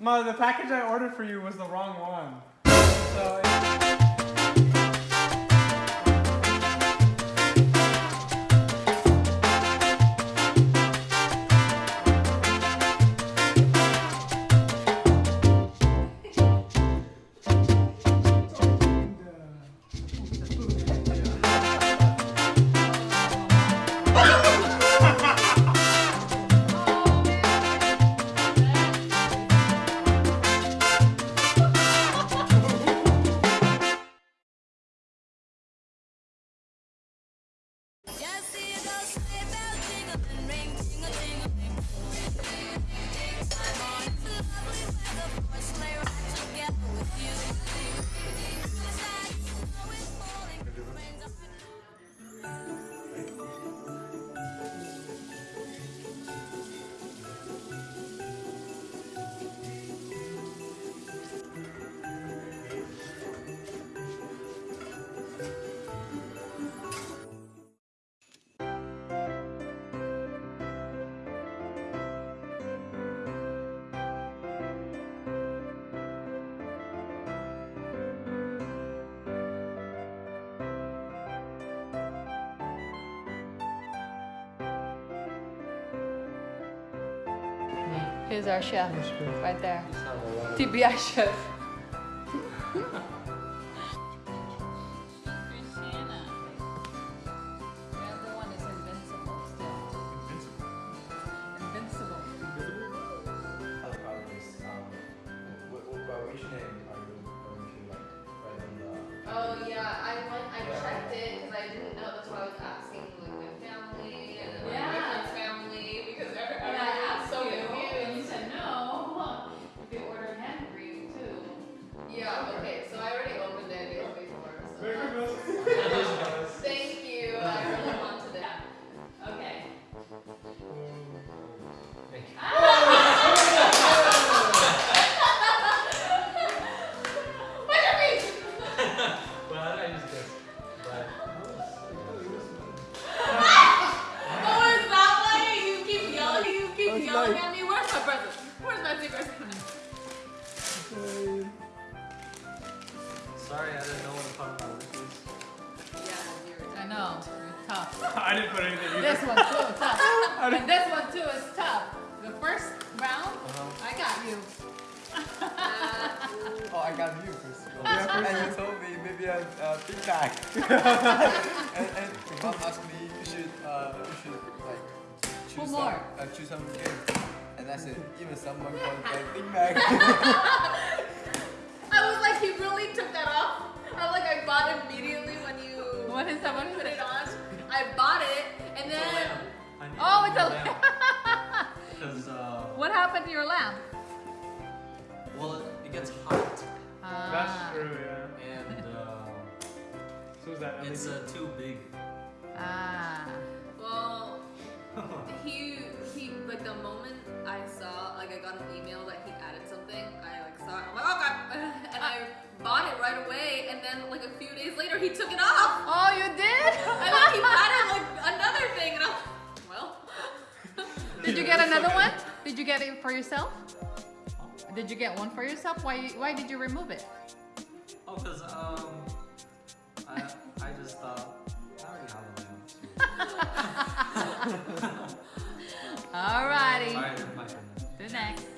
Ma, the package I ordered for you was the wrong one. So. Here's our chef, right there. TBI chef. Christiana. The other one is invincible. Invincible. Other problem is, um, what, what, what which name this one too is tough. The first round, Uh-huh. I got you. Oh, I got you first of all. Yeah, first and you told me maybe a uh, big bag. and, and mom asked me you should uh you should like choose Who some more? uh, choose some gift. And I said even someone wants a big bag. I was like, he really took that off. I was like, I bought it immediately when you What is that? What is put it? it on. I bought it, and then lamb. I need Oh, it's a lamp. Because, uh, What happened to your lamp? well, it, it gets hot. That's Ah. true, yeah. And, uh, So is that it's LED? uh, too big. Ah. well, he he like the moment I saw like I got an email that he added something, I like saw it. I'm like, okay, and I bought it right away. And then like a few days later, he took it off. Oh, you did? You get it for yourself? Did you get one for yourself? Why why did you remove it? Oh, because, um, I, I just thought, I already have lamb. Alrighty. Alright. The next.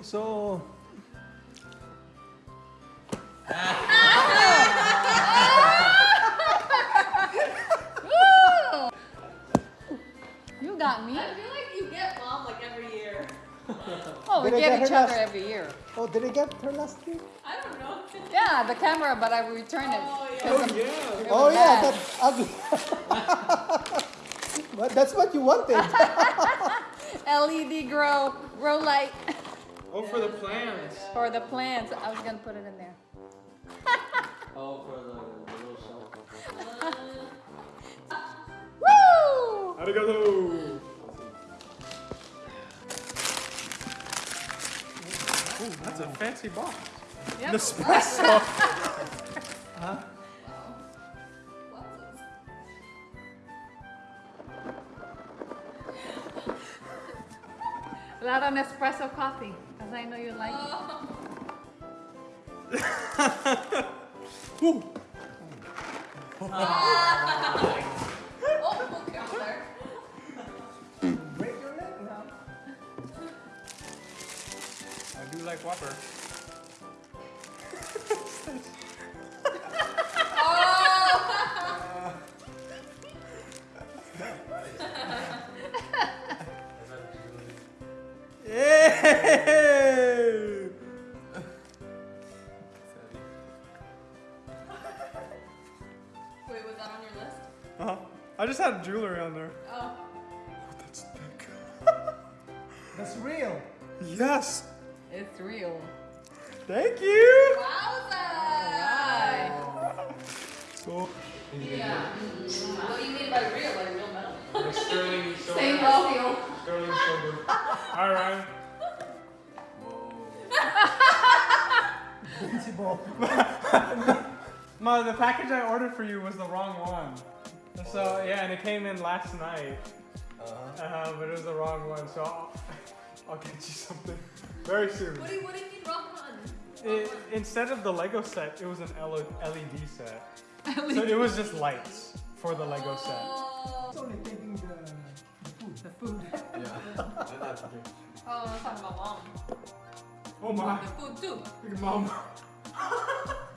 So. You got me. I feel like you get mom like every year. Oh, we Did get get each other last- every year. Oh, did I get her last year? I don't know. Yeah, the camera, but I returned it. Oh, yeah. 'cause the- oh, yeah. it Oh yeah, bad. that's ugly. but that's what you wanted. LED grow grow light Oh, for the plants. for the plants. I was gonna put it in there. Oh, for the, the little shelf. Woo! Arigato. Ooh, that's a fancy box. Yep. Nespresso. Waffles. A lot of Nespresso coffee, because I know you like it. Oh. Ooh. Oh, okay, I'm. Break your leg now. I do like Whopper. Jewelry on there. Oh. oh that's thick. That's real. Yes. It's real. Thank you. Wowza! So, Yeah. What do you mean by real? Like real metal? sterling silver. Same steel. Sterling silver. All right. Invincible. Ma, the package I ordered for you was the wrong one. So yeah, and it came in last night. Uh-huh. Uh, but it was the wrong one. So I'll, I'll get you something very soon. What do you, what do you mean wrong one? It, instead of the Lego set, it was an LED set. So it was just lights for the Lego set. Oh, It's only taking the, the food. The food. Yeah. And that's okay. oh I'm talking about mom. Oh my, The food too. Look at mom.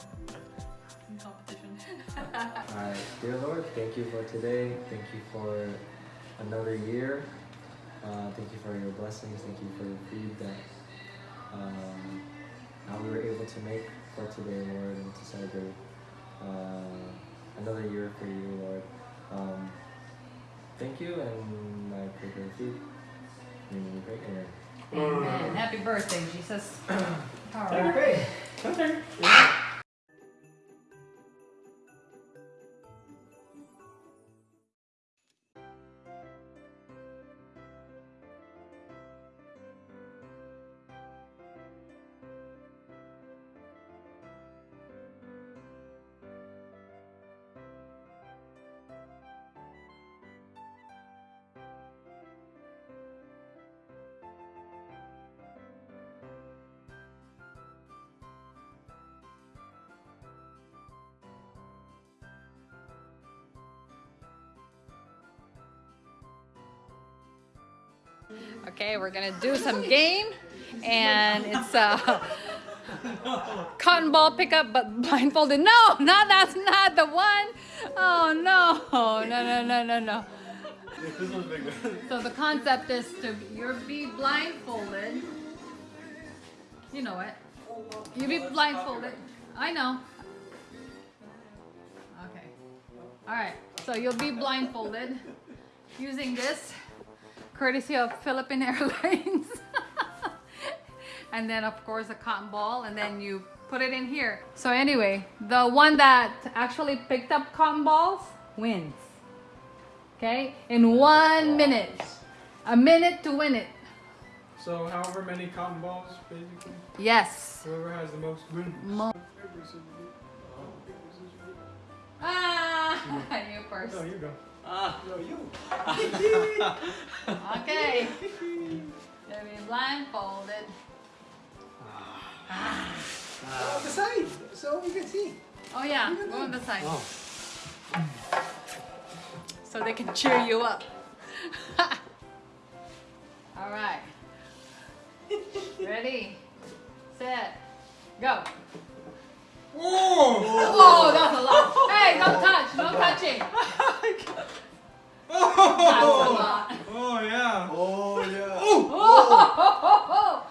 In competition. Alright, dear Lord, thank you for today. Thank you for another year. Uh, thank you for your blessings. Thank you for the food that um, how we were able to make for today, Lord, and to celebrate uh, another year for you, Lord. Um, thank you, and I pray for the food. In your great name. Amen. Happy birthday, Jesus. All Happy right. birthday. Okay. We're gonna do some game, and it's a cotton ball pickup, but blindfolded. No, no, that's not the one. Oh no, no, no, no, no, no. So the concept is to you're be blindfolded. You know it. You be blindfolded. I know. Okay. All right. So you'll be blindfolded using this, courtesy of Philippine Airlines. and then of course a cotton ball, and then you put it in here. So anyway, the one that actually picked up cotton balls wins. Okay, in one minute, a minute to win it. So however many cotton balls, basically, Yes. whoever has the most wins. Mo- Ah, you first. No, you go. Ah, No, you. Okay. You'll be blindfolded. Oh, the side, so you can see. Oh yeah, go on the side. So they can cheer you up. All right. Ready, set, go. Oh! Oh, that's a lot. Hey, no touch, no touching. That's a lot. Oh yeah. Oh yeah. Oh, Oh.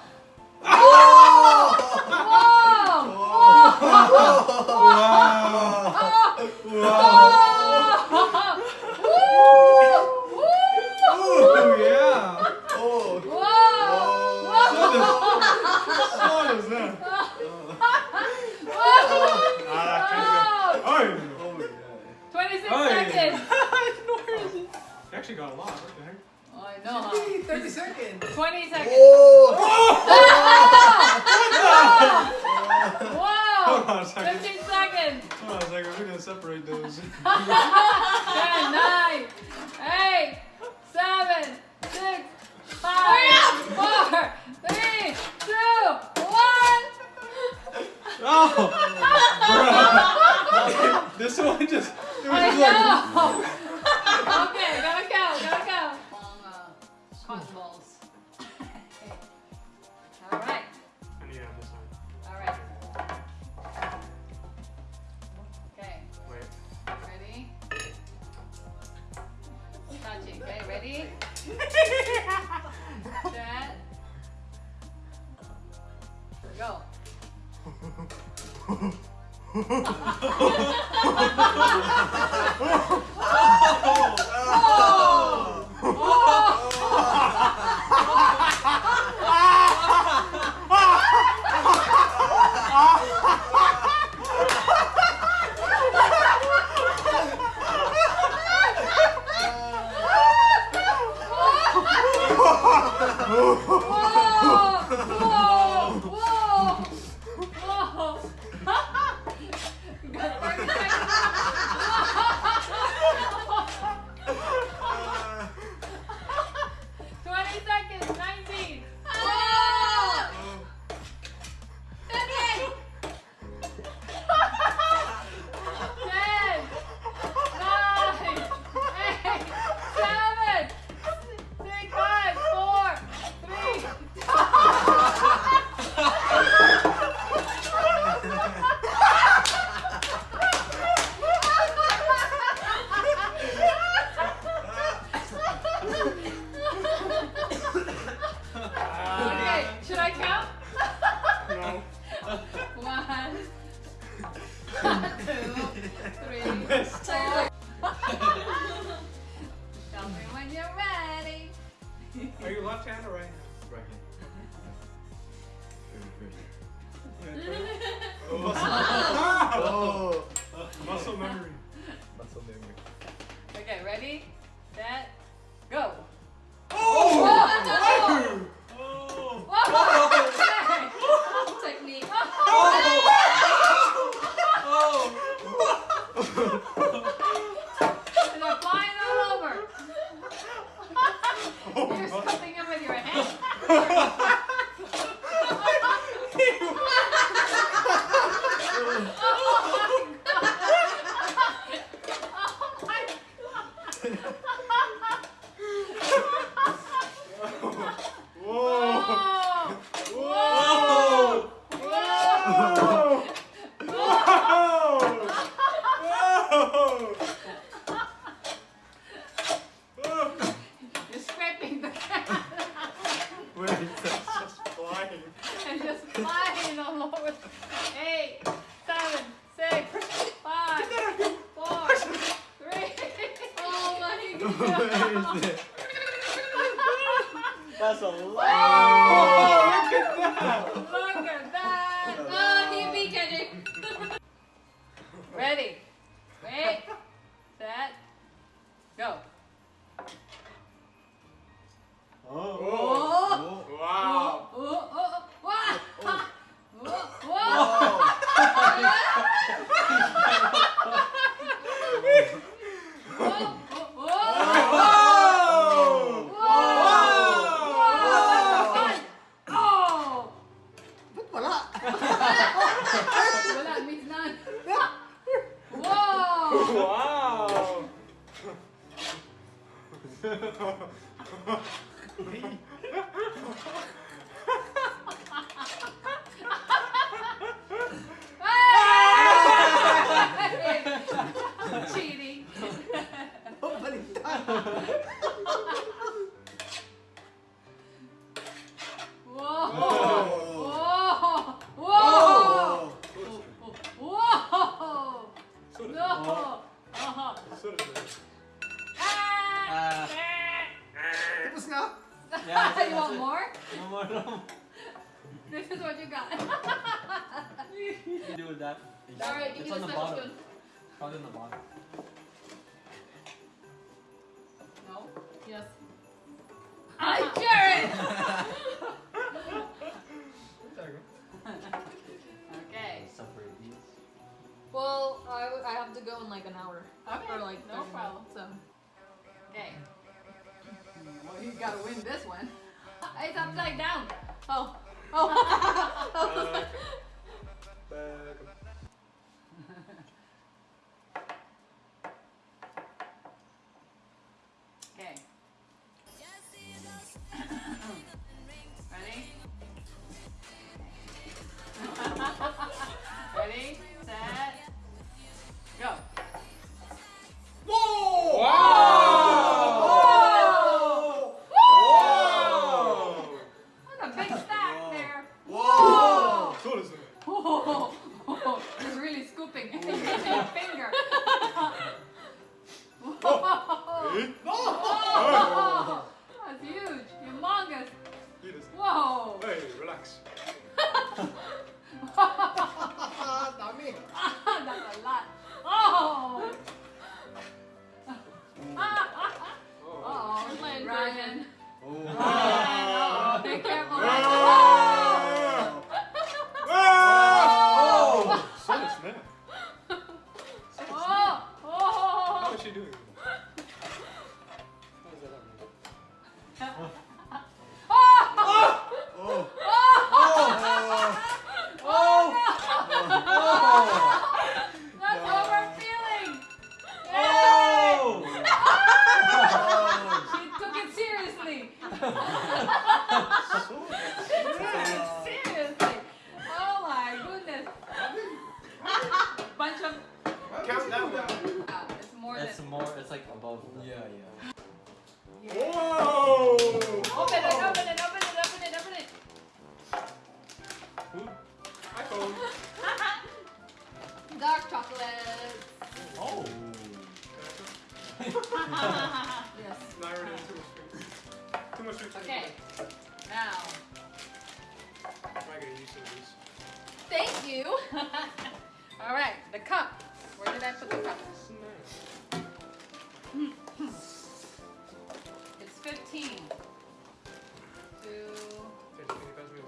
Oh yeah. Oh. Oh, Oh. Oh yeah. 26 Oh, yeah. seconds. You actually got a lot. What the heck? Oh, I know, huh? 30 seconds. 20 seconds. Oh. Whoa! Hold on a second. 15 seconds. Hold on a second. We're gonna separate those. 10, 9, 8, 7, 6, 5, 4, Oh! Bro. this one just. It was I just like. okay, gotta count, gotta count. Long uh, cotton balls. All right, I need to have this on. all right. Okay, Wait. ready? Touching. Okay, ready? Set. Go. Whoa! you. All right, the cup. Where did I put the cup? it's 15. Two. 15 because we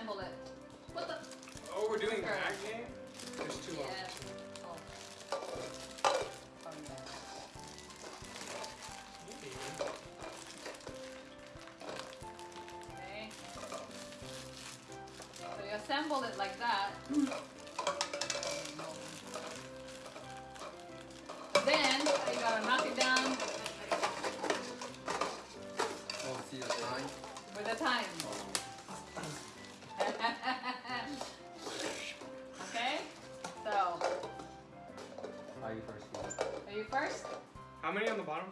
assemble it. How many on the bottom?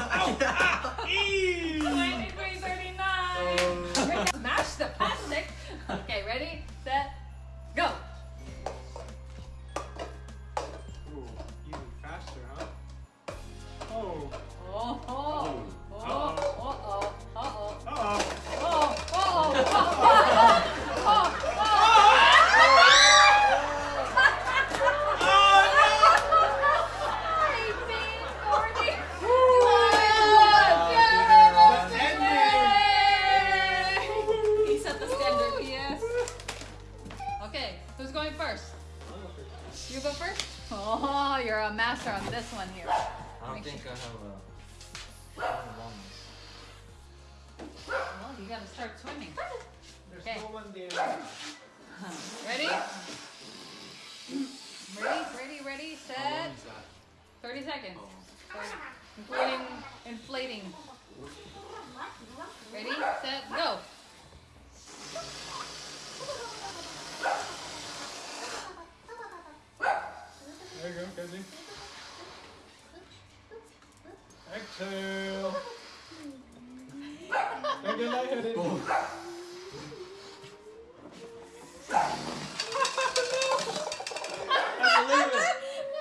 Ow. Ah. Eee. Smash the. Start swimming. There's no one there. Ready? Ready, ready, ready, set. 30 seconds. Inflating, inflating. Ready, set, go. There you go, Kenzie. Exhale. Don't get lightheaded. Oh.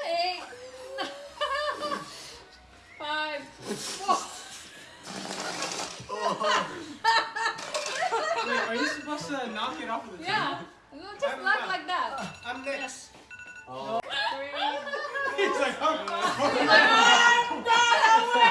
Eight. Five. Four. Wait, are you supposed to knock it off of the yeah. table? Yeah. No, just knock like that. I'm next. Oh. Three. He's like, I'm not.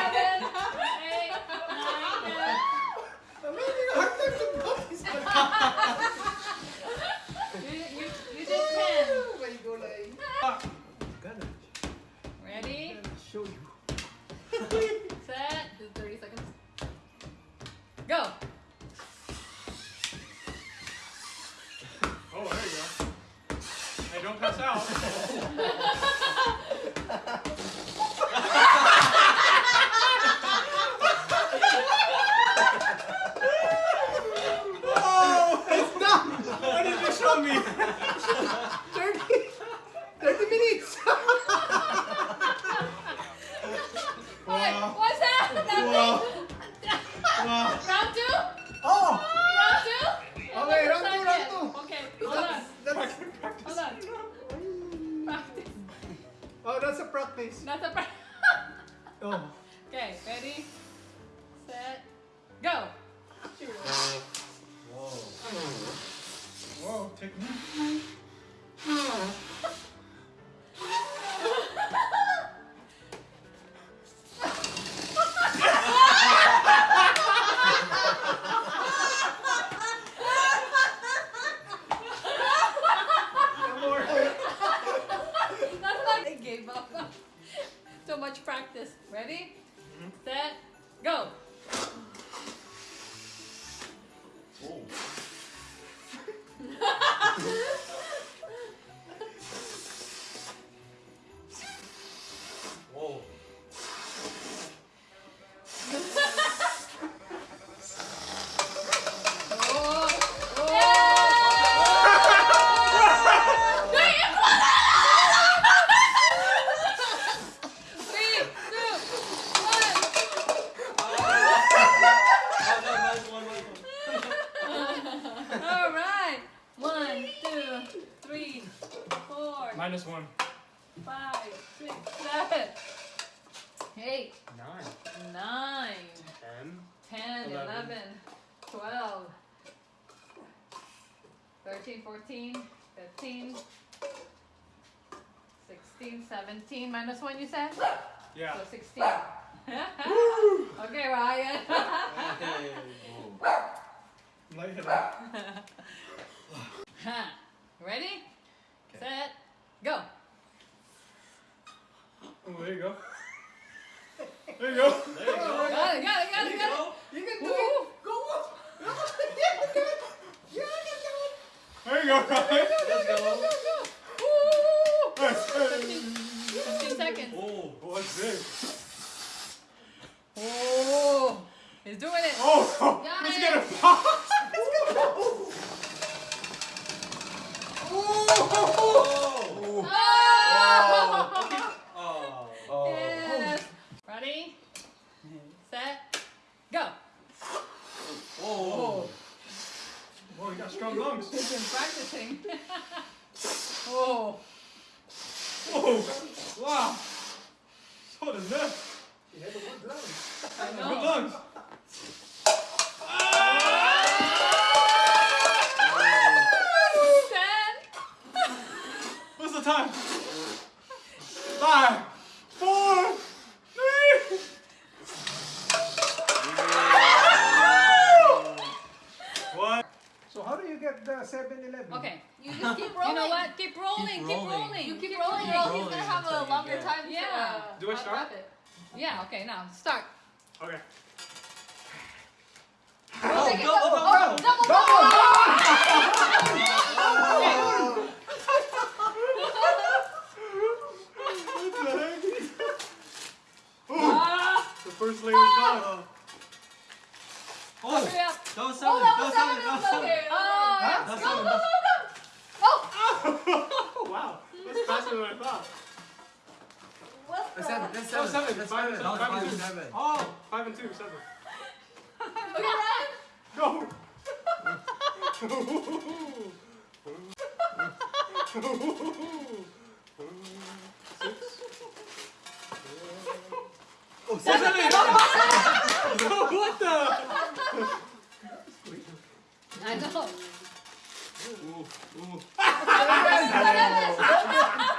that's a practice. That's a practice. oh. Okay, ready, set, go. Whoa. Whoa, technique. Yeah. So 16. okay, Ryan. Okay. it. Ready? Kay. Set. Go. Oh, there you go. There you go. There you go. Oh, got it, got it, got it, got it. You can do it. Go up. There you go, Ryan. Let's go. 15 seconds. Oh. oh What's this? Oh, he's doing it. Oh, he's gonna pop. He's gonna Oh. Oh! Oh. Oh. Yes. Ready? Set. Go. Oh. Oh, you got strong lungs. He's been practicing. oh. Oh, wow. So does that. You have a good lungs. I Good know. lungs. Ten. What's the time? Five, four, three. What? So how do you get the 7-Eleven? Okay. You just keep rolling. You know what? Keep rolling. Keep rolling. rolling. You keep rolling, or else he's gonna have until a longer get- time to Yeah. uh, Do I wrap start? it. Yeah. Okay. Now start. Okay. Go, Take double, oh, go. double, double. What the heck? Ah. The first layer is gone. Oh. That was seven. that That was was seven. seven. That was seven. Okay. Oh, yeah. That's Go, go, seven. go, That's- go. Oh. Oh, wow. That's faster than I thought. What the? That's seven. That's Oh, seven. seven. That's Five seven. and five five and and two. seven. Oh, five and two, seven. Okay, run. Go. Six. Oh, seven. seven. Oh, what the? I know. Ooh, ooh. ¡Ah, ah, ah!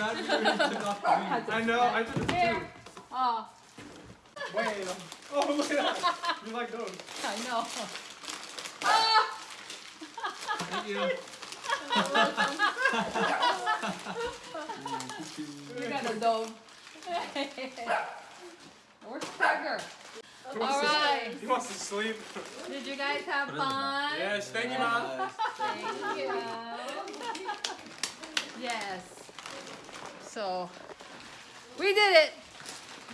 Too Here. bad we already took off the I know. I did it Here. too. Ah. Oh, Wait. Oh, look at that. You like those? I know. Ah. Thank you. You got a dome. Where's Tiger? All right. He wants to sleep. Did you guys have fun? Yes, thank you, mom. Thank you. Yes. So we did it.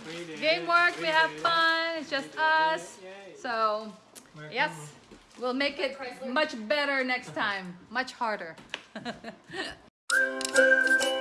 We did Game it. work. We have it. fun. It's just us. Yay. So yes, we'll make it much better next time. Much harder.